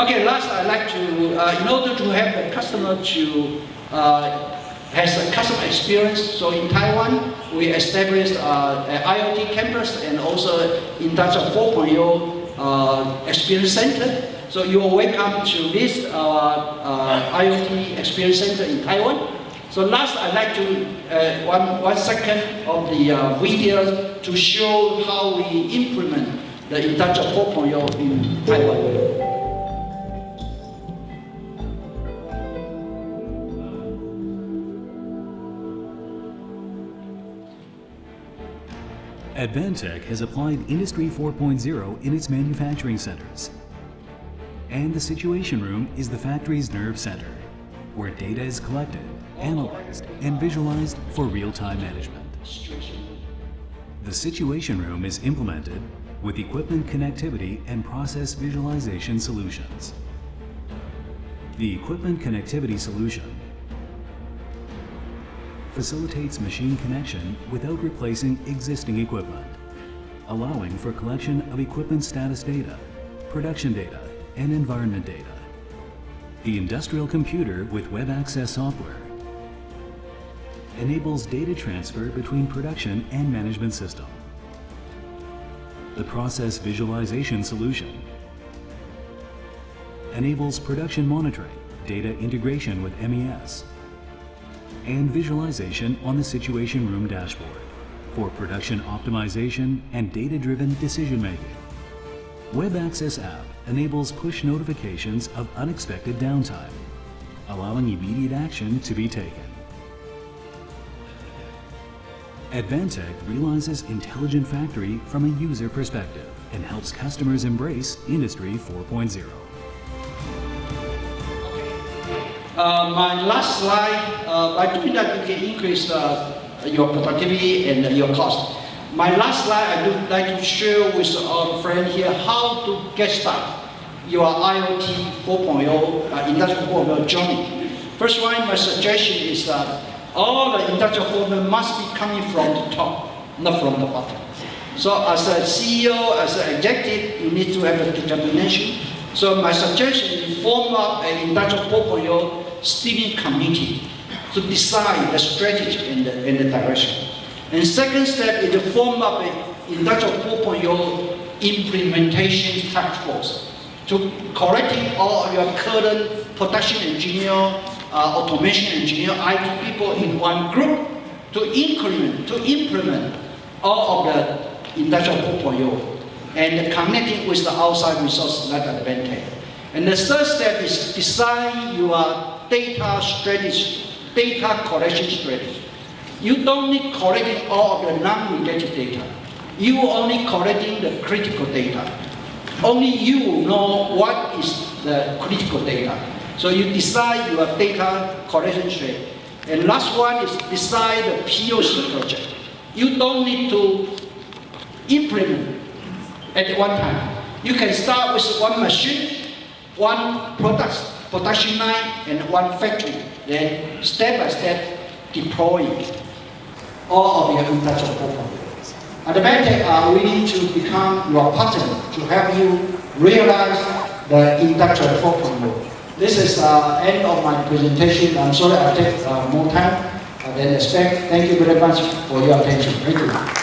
Okay, last I'd like to, uh, in order to help the customer to uh, has a customer experience. So in Taiwan, we established uh, an IoT campus and also Industrial 4.0 uh, experience center. So you are welcome to this uh, IoT experience center in Taiwan. So last, I'd like to, uh, one, one second of the uh, video to show how we implement the Industrial 4.0 in Taiwan. Advantech has applied Industry 4.0 in its manufacturing centers. And the Situation Room is the factory's nerve center, where data is collected, analyzed, and visualized for real-time management. The Situation Room is implemented with equipment connectivity and process visualization solutions. The equipment connectivity solution facilitates machine connection without replacing existing equipment, allowing for collection of equipment status data, production data, and environment data. The industrial computer with web access software enables data transfer between production and management system. The process visualization solution enables production monitoring, data integration with MES, and visualization on the Situation Room dashboard for production optimization and data-driven decision-making. Web Access app enables push notifications of unexpected downtime, allowing immediate action to be taken. Advantech realizes intelligent factory from a user perspective and helps customers embrace Industry 4.0. Uh, my last slide, uh, by doing that you can increase uh, your productivity and your cost. My last slide, I would like to share with our friend here how to get started your IoT 4.0, uh, Industrial 4.0 journey. First one, my suggestion is that all the Industrial 4.0 must be coming from the top, not from the bottom. So as a CEO, as an executive, you need to have a determination. So my suggestion is form up an Industrial 4.0 steering committee to decide the strategy and the, and the direction. And second step is to form up an Industrial 4.0 implementation task force to collecting all your current production engineer, uh, automation engineer, IT people in one group to implement, to implement all of the Industrial 4.0 and connecting with the outside resources like Advantech. And the third step is design your data strategy, data collection strategy. You don't need collecting all of the non-related data. You only collecting the critical data. Only you know what is the critical data. So you decide your data collection strategy. And last one is decide the POC project. You don't need to implement at one time. You can start with one machine, one product, production line, and one factory. Then step by step deploy all of your industrial program. Advantech are willing to become your partner to help you realize the industrial 4.0. This is the uh, end of my presentation. I'm sorry I take uh, more time than expect. Thank you very much for your attention. Thank you.